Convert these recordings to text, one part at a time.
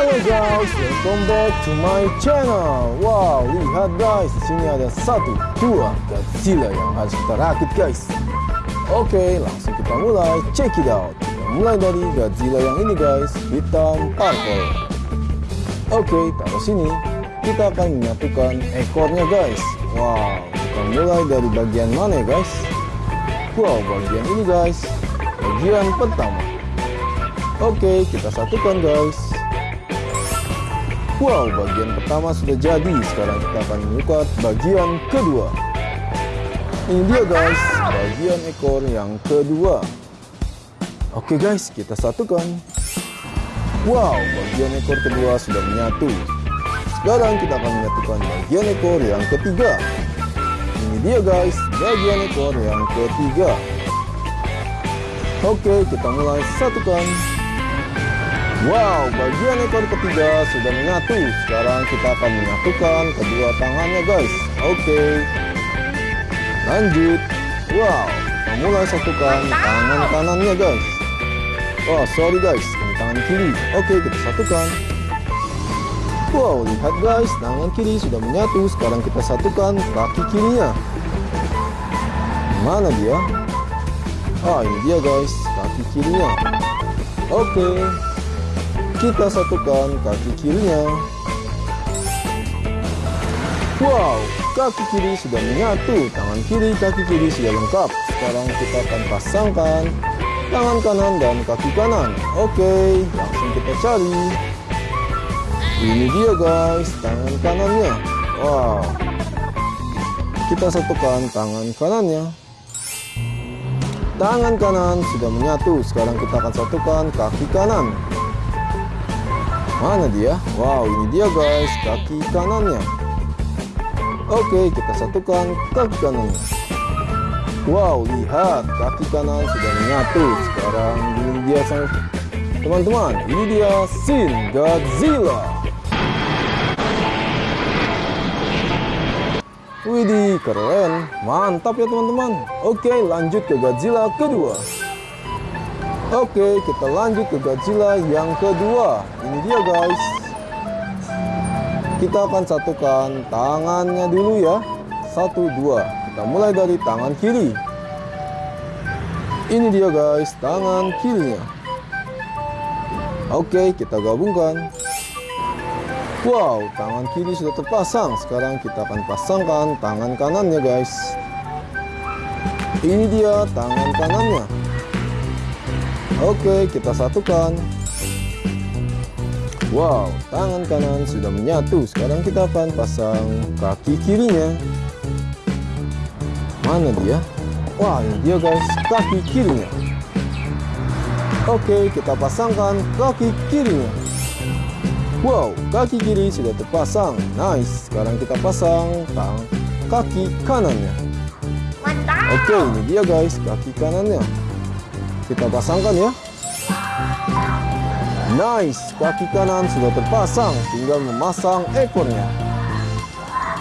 Halo guys, welcome back to my channel. Wow, lihat guys, di sini ada satu, dua Godzilla yang harus kita rakit guys. Oke, langsung kita mulai. Check it out. Kita mulai dari Godzilla yang ini guys, hitam purple. Oke, taruh sini. Kita akan menyatukan ekornya guys. Wow, kita mulai dari bagian mana guys? Wow, bagian ini guys. Bagian pertama. Oke, kita satukan guys. Wow, bagian pertama sudah jadi. Sekarang kita akan mengukat bagian kedua. Ini dia guys, bagian ekor yang kedua. Oke guys, kita satukan. Wow, bagian ekor kedua sudah menyatu. Sekarang kita akan menyatukan bagian ekor yang ketiga. Ini dia guys, bagian ekor yang ketiga. Oke, kita mulai satukan. Wow, bagian ekor ketiga sudah menyatu. Sekarang kita akan menyatukan kedua tangannya, guys. Oke. Lanjut. Wow, kita mulai satukan tangan kanannya, guys. Oh, sorry guys, ini tangan kiri. Oke, kita satukan. Wow, lihat guys, tangan kiri sudah menyatu. Sekarang kita satukan kaki kirinya. Mana dia? Ah, ini dia guys, kaki kirinya. Oke, kita satukan kaki kirinya. Wow, kaki kiri sudah menyatu, tangan kiri, kaki kiri sudah lengkap. Sekarang kita akan pasangkan tangan kanan dan kaki kanan. Oke, langsung kita cari. Ini dia guys, tangan kanannya. Wow. Kita satukan tangan kanannya. Tangan kanan sudah menyatu. Sekarang kita akan satukan kaki kanan. Mana dia? Wow, ini dia guys, kaki kanannya. Oke, kita satukan kaki kanannya. Wow, lihat kaki kanan sudah menyatu. Sekarang ini dia sang teman-teman. Ini dia Shin Godzilla. Widih, keren. Mantap ya teman-teman. Oke, lanjut ke Godzilla kedua. Oke, kita lanjut ke Godzilla yang kedua. Ini dia guys. Kita akan satukan tangannya dulu ya. Satu, dua. Kita mulai dari tangan kiri. Ini dia guys, tangan kirinya. Oke, kita gabungkan. Wow, tangan kiri sudah terpasang. Sekarang kita akan pasangkan tangan kanannya guys. Ini dia tangan kanannya. Oke, kita satukan. Wow, tangan kanan sudah menyatu. Sekarang kita akan pasang kaki kirinya. Mana dia? Wah, ini dia guys, kaki kirinya. Oke, kita pasangkan kaki kirinya. Wow, kaki kiri sudah terpasang. Nice. Sekarang kita pasang tang kaki kanannya. Oke, ini dia guys, kaki kanannya. Kita pasangkan ya. Nice, kaki kanan sudah terpasang, tinggal memasang ekornya.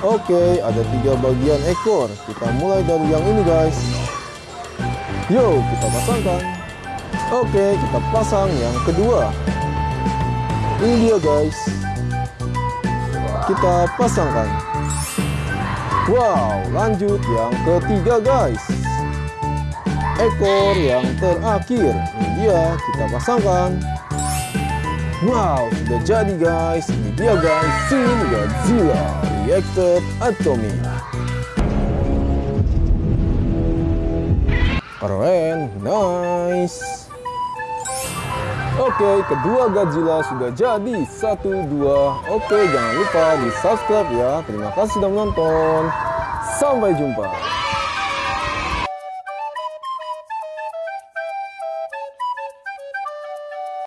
Oke, ada tiga bagian ekor. Kita mulai dari yang ini guys. Yo, kita pasangkan. Oke, kita pasang yang kedua. Ini dia guys. Kita pasangkan. Wow, lanjut yang ketiga guys ekor yang terakhir ini dia kita pasangkan wow sudah jadi guys ini dia guys Shin Godzilla Reactor Atomic keren nice Oke, kedua Godzilla sudah jadi. Satu, dua. Oke, jangan lupa di subscribe ya. Terima kasih sudah menonton. Sampai jumpa.